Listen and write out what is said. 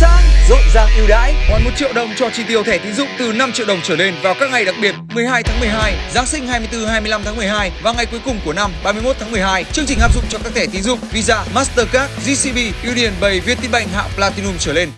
sáng, rộn ràng ưu đãi. Hoàn 1 triệu đồng cho chi tiêu thẻ tín dụng từ 5 triệu đồng trở lên vào các ngày đặc biệt 12 tháng 12, Giáng sinh 24 25 tháng 12 và ngày cuối cùng của năm 31 tháng 12. Chương trình áp dụng cho các thẻ tín dụng Visa, Mastercard, GCB, Union Bay, Vietinbank hạng Platinum trở lên.